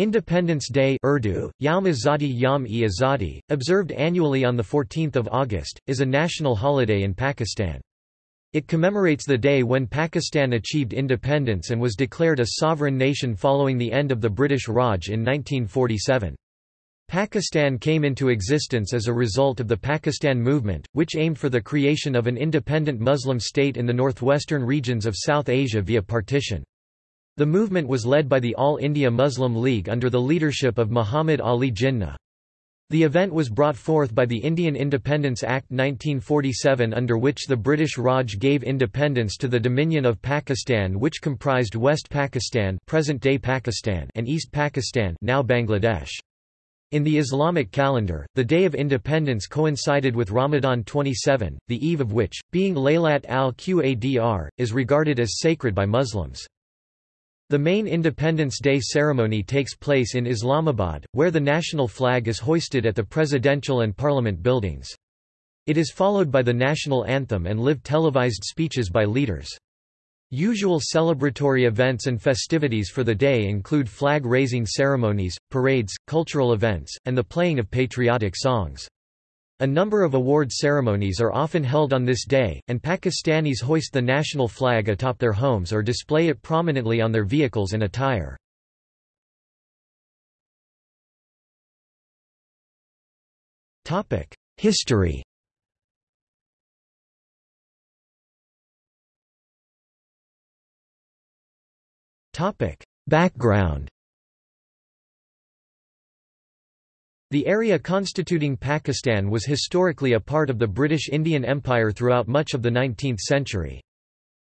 Independence Day Urdu, Yaum Azadi Yam e Azadi, observed annually on 14 August, is a national holiday in Pakistan. It commemorates the day when Pakistan achieved independence and was declared a sovereign nation following the end of the British Raj in 1947. Pakistan came into existence as a result of the Pakistan Movement, which aimed for the creation of an independent Muslim state in the northwestern regions of South Asia via partition. The movement was led by the All India Muslim League under the leadership of Muhammad Ali Jinnah. The event was brought forth by the Indian Independence Act 1947 under which the British Raj gave independence to the Dominion of Pakistan which comprised West Pakistan present-day Pakistan and East Pakistan now Bangladesh. In the Islamic calendar, the day of independence coincided with Ramadan 27, the eve of which, being Laylat al-Qadr, is regarded as sacred by Muslims. The main Independence Day ceremony takes place in Islamabad, where the national flag is hoisted at the presidential and parliament buildings. It is followed by the national anthem and live televised speeches by leaders. Usual celebratory events and festivities for the day include flag-raising ceremonies, parades, cultural events, and the playing of patriotic songs. A number of award ceremonies are often held on this day, and Pakistanis hoist the national flag atop their homes or display it prominently on their vehicles and attire. History Background The area constituting Pakistan was historically a part of the British Indian Empire throughout much of the 19th century.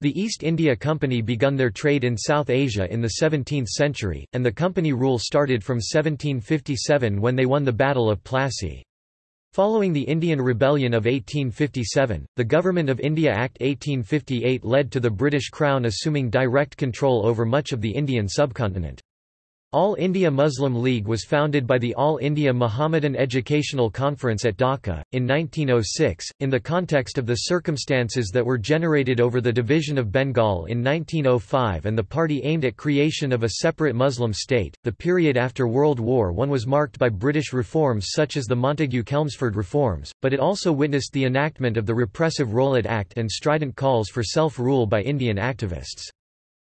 The East India Company begun their trade in South Asia in the 17th century, and the company rule started from 1757 when they won the Battle of Plassey. Following the Indian Rebellion of 1857, the Government of India Act 1858 led to the British Crown assuming direct control over much of the Indian subcontinent. All India Muslim League was founded by the All India Muhammadan Educational Conference at Dhaka, in 1906, in the context of the circumstances that were generated over the division of Bengal in 1905 and the party aimed at creation of a separate Muslim state. The period after World War I was marked by British reforms such as the Montagu-Chelmsford reforms, but it also witnessed the enactment of the repressive Rowlatt Act and strident calls for self-rule by Indian activists.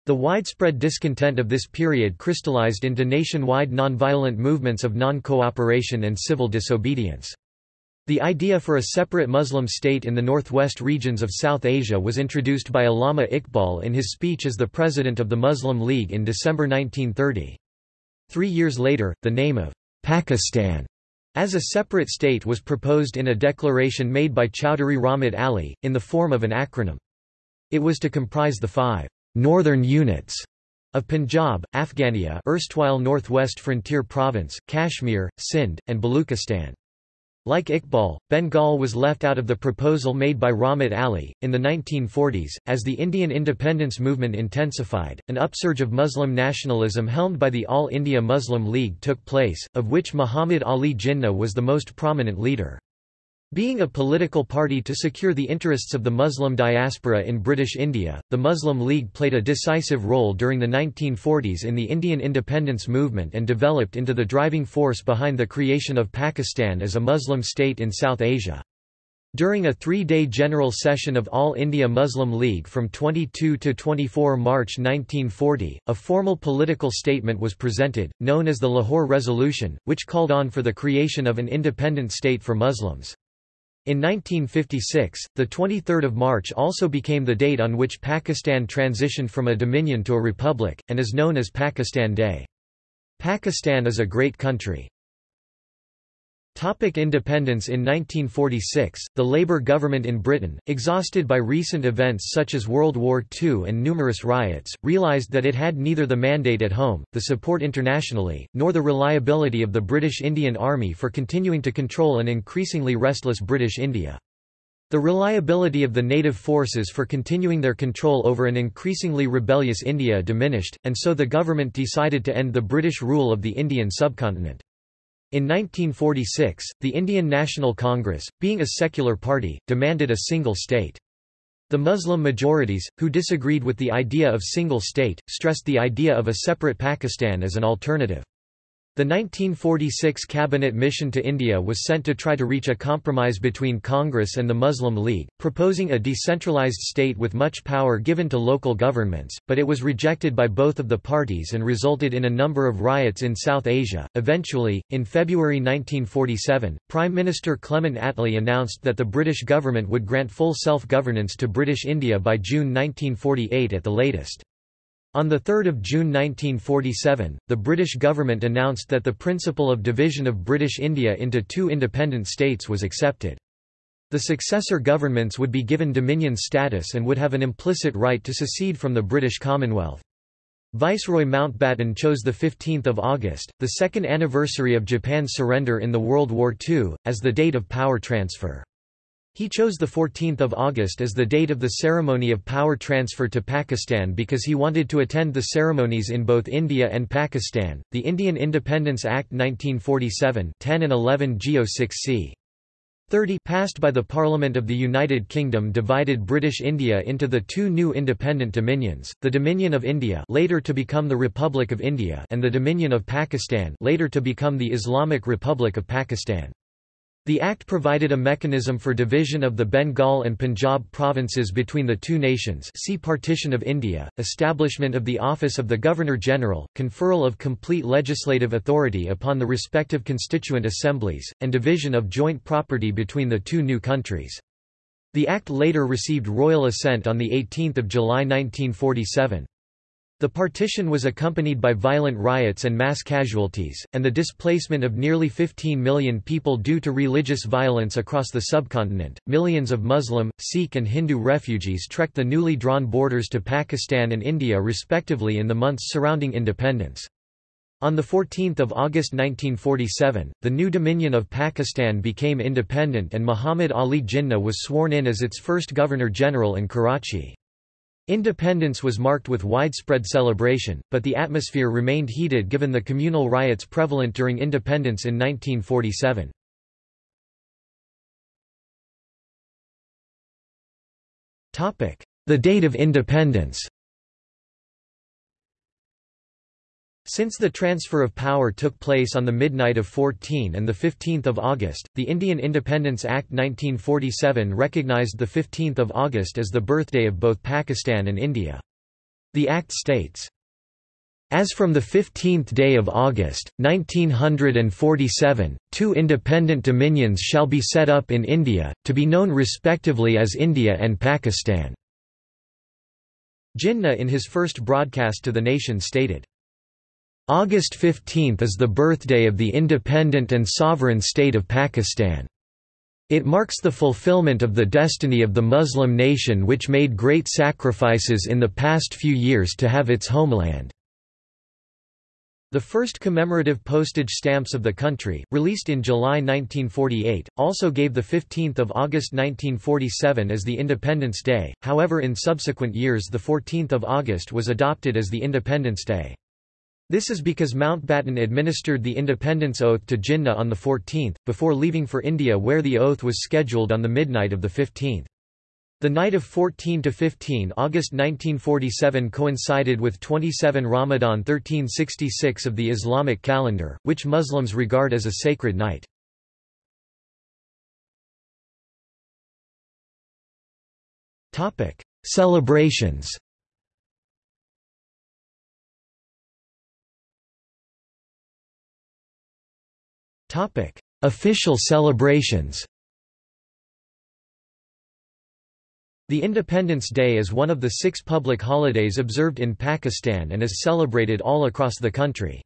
The widespread discontent of this period crystallized into nationwide nonviolent movements of non-cooperation and civil disobedience. The idea for a separate Muslim state in the northwest regions of South Asia was introduced by Allama Iqbal in his speech as the president of the Muslim League in December 1930. Three years later, the name of Pakistan as a separate state was proposed in a declaration made by Chowdhury Rahmat Ali, in the form of an acronym. It was to comprise the five northern units of Punjab, Afghania erstwhile Northwest Frontier Province, Kashmir, Sindh, and Baluchistan. Like Iqbal, Bengal was left out of the proposal made by Rahmat Ali. In the 1940s, as the Indian independence movement intensified, an upsurge of Muslim nationalism helmed by the All India Muslim League took place, of which Muhammad Ali Jinnah was the most prominent leader. Being a political party to secure the interests of the Muslim diaspora in British India, the Muslim League played a decisive role during the 1940s in the Indian independence movement and developed into the driving force behind the creation of Pakistan as a Muslim state in South Asia. During a three-day general session of All India Muslim League from 22 to 24 March 1940, a formal political statement was presented, known as the Lahore Resolution, which called on for the creation of an independent state for Muslims. In 1956, the 23rd of March also became the date on which Pakistan transitioned from a dominion to a republic, and is known as Pakistan Day. Pakistan is a great country. Topic independence In 1946, the Labour government in Britain, exhausted by recent events such as World War II and numerous riots, realised that it had neither the mandate at home, the support internationally, nor the reliability of the British Indian Army for continuing to control an increasingly restless British India. The reliability of the native forces for continuing their control over an increasingly rebellious India diminished, and so the government decided to end the British rule of the Indian subcontinent. In 1946, the Indian National Congress, being a secular party, demanded a single state. The Muslim majorities, who disagreed with the idea of single state, stressed the idea of a separate Pakistan as an alternative. The 1946 cabinet mission to India was sent to try to reach a compromise between Congress and the Muslim League, proposing a decentralized state with much power given to local governments, but it was rejected by both of the parties and resulted in a number of riots in South Asia. Eventually, in February 1947, Prime Minister Clement Attlee announced that the British government would grant full self-governance to British India by June 1948 at the latest. On 3 June 1947, the British government announced that the principle of division of British India into two independent states was accepted. The successor governments would be given dominion status and would have an implicit right to secede from the British Commonwealth. Viceroy Mountbatten chose 15 August, the second anniversary of Japan's surrender in the World War II, as the date of power transfer. He chose 14 August as the date of the ceremony of power transfer to Pakistan because he wanted to attend the ceremonies in both India and Pakistan. The Indian Independence Act 1947 10 and 11 Geo 6c. 30 passed by the Parliament of the United Kingdom divided British India into the two new independent dominions, the Dominion of India later to become the Republic of India and the Dominion of Pakistan later to become the Islamic Republic of Pakistan. The Act provided a mechanism for division of the Bengal and Punjab provinces between the two nations see Partition of India, establishment of the office of the Governor-General, conferral of complete legislative authority upon the respective constituent assemblies, and division of joint property between the two new countries. The Act later received royal assent on 18 July 1947. The partition was accompanied by violent riots and mass casualties, and the displacement of nearly 15 million people due to religious violence across the subcontinent. Millions of Muslim, Sikh, and Hindu refugees trekked the newly drawn borders to Pakistan and India respectively in the months surrounding independence. On 14 August 1947, the new Dominion of Pakistan became independent and Muhammad Ali Jinnah was sworn in as its first Governor-General in Karachi. Independence was marked with widespread celebration, but the atmosphere remained heated given the communal riots prevalent during independence in 1947. The date of independence Since the transfer of power took place on the midnight of 14 and 15 August, the Indian Independence Act 1947 recognized 15 August as the birthday of both Pakistan and India. The Act states, as from the 15th day of August, 1947, two independent dominions shall be set up in India, to be known respectively as India and Pakistan." Jinnah in his first broadcast to the nation stated, August 15 is the birthday of the independent and sovereign state of Pakistan. It marks the fulfillment of the destiny of the Muslim nation which made great sacrifices in the past few years to have its homeland. The first commemorative postage stamps of the country, released in July 1948, also gave 15 August 1947 as the Independence Day, however in subsequent years 14 August was adopted as the Independence Day. This is because Mountbatten administered the independence oath to Jinnah on the 14th, before leaving for India where the oath was scheduled on the midnight of the 15th. The night of 14 to 15 August 1947 coincided with 27 Ramadan 1366 of the Islamic calendar, which Muslims regard as a sacred night. Celebrations Topic: Official celebrations. The Independence Day is one of the six public holidays observed in Pakistan and is celebrated all across the country.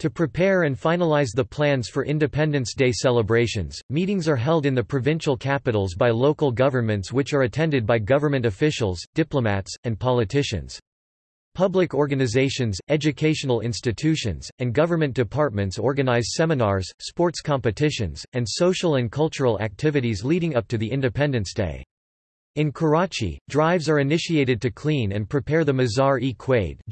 To prepare and finalize the plans for Independence Day celebrations, meetings are held in the provincial capitals by local governments which are attended by government officials, diplomats, and politicians. Public organizations, educational institutions, and government departments organize seminars, sports competitions, and social and cultural activities leading up to the Independence Day. In Karachi, drives are initiated to clean and prepare the Mazar-e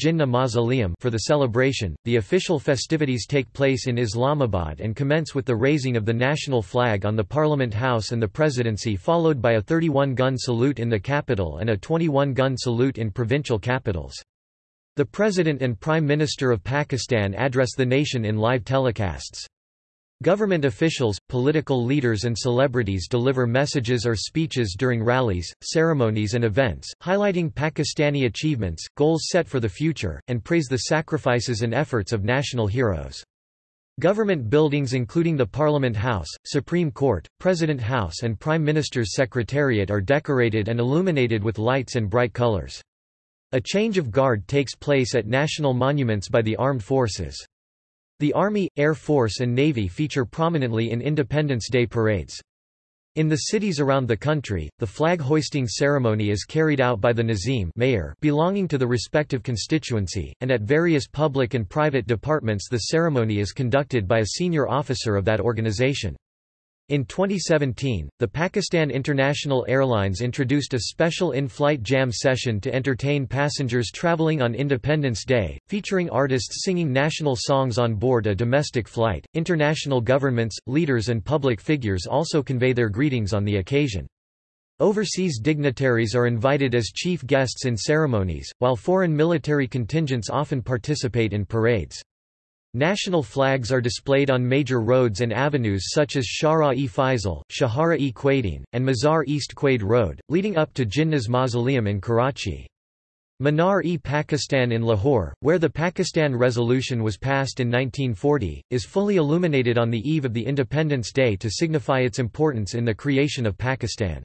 Jinnah mausoleum for the celebration. The official festivities take place in Islamabad and commence with the raising of the national flag on the Parliament House and the Presidency followed by a 31-gun salute in the capital and a 21-gun salute in provincial capitals. The President and Prime Minister of Pakistan address the nation in live telecasts. Government officials, political leaders and celebrities deliver messages or speeches during rallies, ceremonies and events, highlighting Pakistani achievements, goals set for the future, and praise the sacrifices and efforts of national heroes. Government buildings including the Parliament House, Supreme Court, President House and Prime Minister's Secretariat are decorated and illuminated with lights and bright colors. A change of guard takes place at national monuments by the armed forces. The Army, Air Force and Navy feature prominently in Independence Day parades. In the cities around the country, the flag-hoisting ceremony is carried out by the Nazim mayor belonging to the respective constituency, and at various public and private departments the ceremony is conducted by a senior officer of that organization. In 2017, the Pakistan International Airlines introduced a special in-flight jam session to entertain passengers traveling on Independence Day, featuring artists singing national songs on board a domestic flight. International governments, leaders and public figures also convey their greetings on the occasion. Overseas dignitaries are invited as chief guests in ceremonies, while foreign military contingents often participate in parades. National flags are displayed on major roads and avenues such as Shahra-e Faisal, Shahara-e Quaideen, and Mazar-e-Quaid Road, leading up to Jinnah's mausoleum in Karachi. Minar-e-Pakistan in Lahore, where the Pakistan Resolution was passed in 1940, is fully illuminated on the eve of the Independence Day to signify its importance in the creation of Pakistan.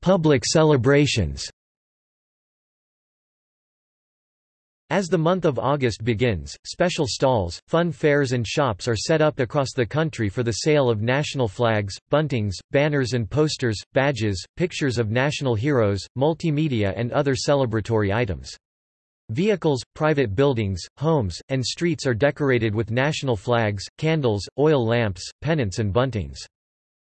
Public celebrations As the month of August begins, special stalls, fun fairs and shops are set up across the country for the sale of national flags, buntings, banners and posters, badges, pictures of national heroes, multimedia and other celebratory items. Vehicles, private buildings, homes, and streets are decorated with national flags, candles, oil lamps, pennants and buntings.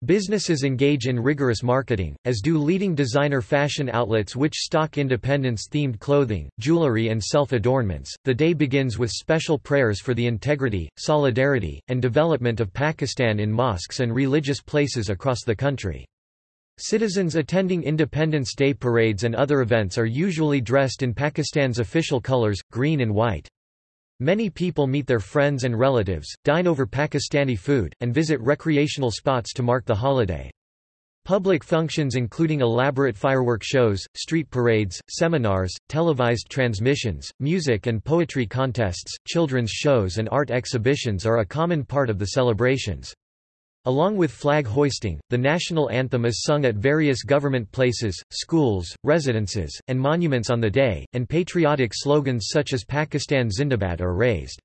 Businesses engage in rigorous marketing, as do leading designer fashion outlets which stock independence-themed clothing, jewelry and self-adornments. The day begins with special prayers for the integrity, solidarity, and development of Pakistan in mosques and religious places across the country. Citizens attending Independence Day parades and other events are usually dressed in Pakistan's official colors, green and white. Many people meet their friends and relatives, dine over Pakistani food, and visit recreational spots to mark the holiday. Public functions including elaborate firework shows, street parades, seminars, televised transmissions, music and poetry contests, children's shows and art exhibitions are a common part of the celebrations. Along with flag hoisting, the national anthem is sung at various government places, schools, residences, and monuments on the day, and patriotic slogans such as Pakistan Zindabad are raised.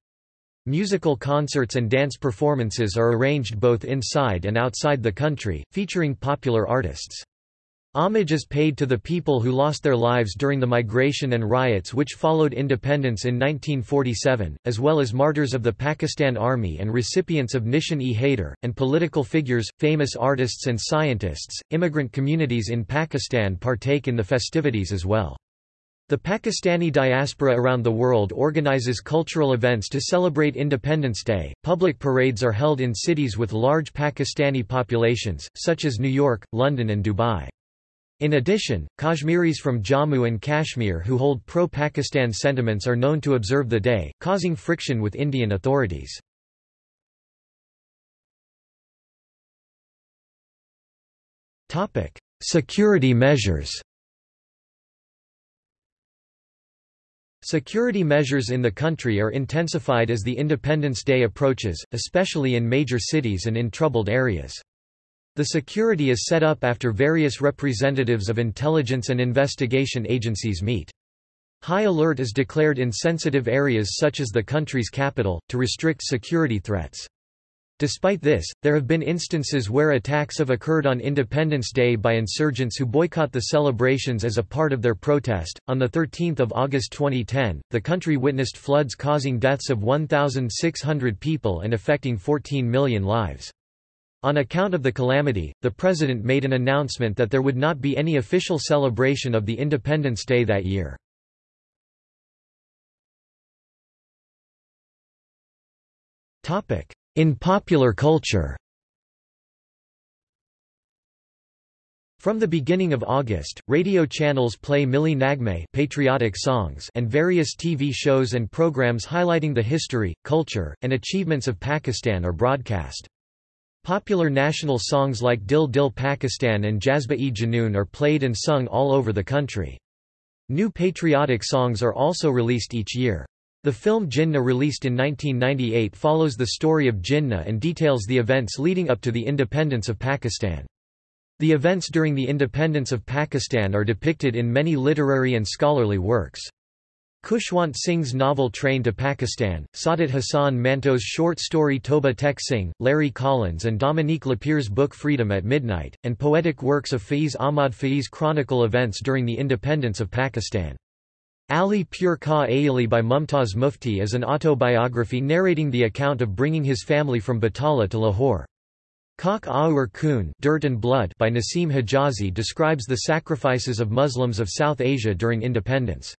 Musical concerts and dance performances are arranged both inside and outside the country, featuring popular artists. Homage is paid to the people who lost their lives during the migration and riots which followed independence in 1947, as well as martyrs of the Pakistan Army and recipients of Nishan-e-Haider, and political figures, famous artists and scientists. Immigrant communities in Pakistan partake in the festivities as well. The Pakistani diaspora around the world organizes cultural events to celebrate Independence Day. Public parades are held in cities with large Pakistani populations, such as New York, London, and Dubai. In addition, Kashmiris from Jammu and Kashmir who hold pro-Pakistan sentiments are known to observe the day, causing friction with Indian authorities. Security measures Security measures in the country are intensified as the Independence Day approaches, especially in major cities and in troubled areas. The security is set up after various representatives of intelligence and investigation agencies meet. High alert is declared in sensitive areas such as the country's capital, to restrict security threats. Despite this, there have been instances where attacks have occurred on Independence Day by insurgents who boycott the celebrations as a part of their protest. On the 13th of August 2010, the country witnessed floods causing deaths of 1,600 people and affecting 14 million lives. On account of the calamity, the president made an announcement that there would not be any official celebration of the Independence Day that year. In popular culture From the beginning of August, radio channels play Mili Nagme patriotic songs and various TV shows and programs highlighting the history, culture, and achievements of Pakistan are broadcast. Popular national songs like Dil Dil Pakistan and Jazba-e-Junoon are played and sung all over the country. New patriotic songs are also released each year. The film Jinnah released in 1998 follows the story of Jinnah and details the events leading up to the independence of Pakistan. The events during the independence of Pakistan are depicted in many literary and scholarly works. Khushwant Singh's novel Train to Pakistan, Saadat Hasan Manto's short story Toba Tek Singh, Larry Collins and Dominique Lapierre's book Freedom at Midnight, and poetic works of Faiz Ahmad Faiz chronicle events during the independence of Pakistan. Ali Pur Ka Ayali by Mumtaz Mufti is an autobiography narrating the account of bringing his family from Batala to Lahore. Khak Aur Khoon Dirt and Blood by Naseem Hijazi describes the sacrifices of Muslims of South Asia during independence.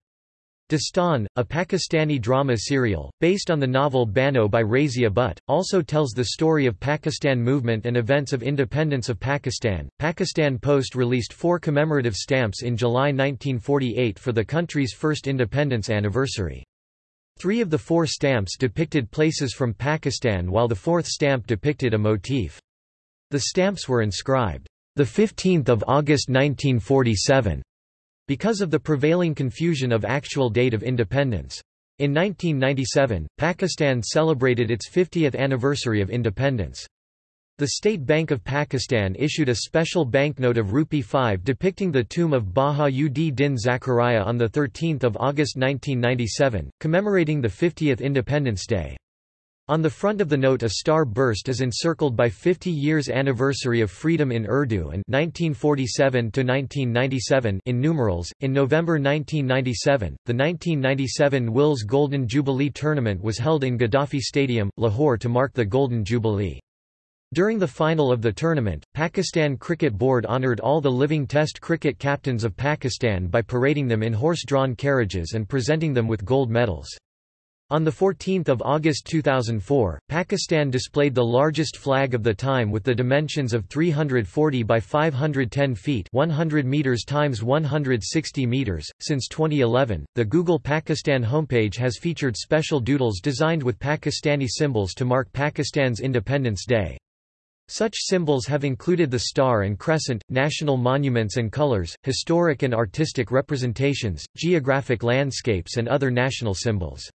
Dastan, a Pakistani drama serial, based on the novel Bano by Razia Butt, also tells the story of Pakistan movement and events of independence of Pakistan. Pakistan Post released four commemorative stamps in July 1948 for the country's first independence anniversary. Three of the four stamps depicted places from Pakistan while the fourth stamp depicted a motif. The stamps were inscribed, the 15th of August 1947 because of the prevailing confusion of actual date of independence. In 1997, Pakistan celebrated its 50th anniversary of independence. The State Bank of Pakistan issued a special banknote of rupee 5 depicting the tomb of Baha-ud-Din Zakaria on 13 August 1997, commemorating the 50th Independence Day. On the front of the note a star burst is encircled by 50 years anniversary of freedom in Urdu and 1947 to 1997 in numerals. In November 1997, the 1997 Wills Golden Jubilee tournament was held in Gaddafi Stadium, Lahore to mark the Golden Jubilee. During the final of the tournament, Pakistan Cricket Board honoured all the living Test cricket captains of Pakistan by parading them in horse-drawn carriages and presenting them with gold medals. On 14 August 2004, Pakistan displayed the largest flag of the time with the dimensions of 340 by 510 feet 100 meters times 160 meters. Since 2011, the Google Pakistan homepage has featured special doodles designed with Pakistani symbols to mark Pakistan's Independence Day. Such symbols have included the star and crescent, national monuments and colors, historic and artistic representations, geographic landscapes and other national symbols.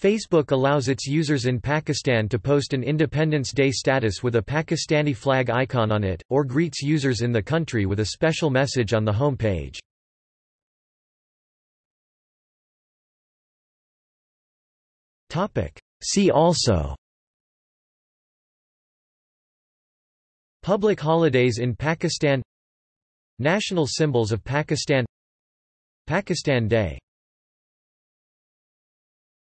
Facebook allows its users in Pakistan to post an Independence Day status with a Pakistani flag icon on it, or greets users in the country with a special message on the home page. See also Public holidays in Pakistan National symbols of Pakistan Pakistan Day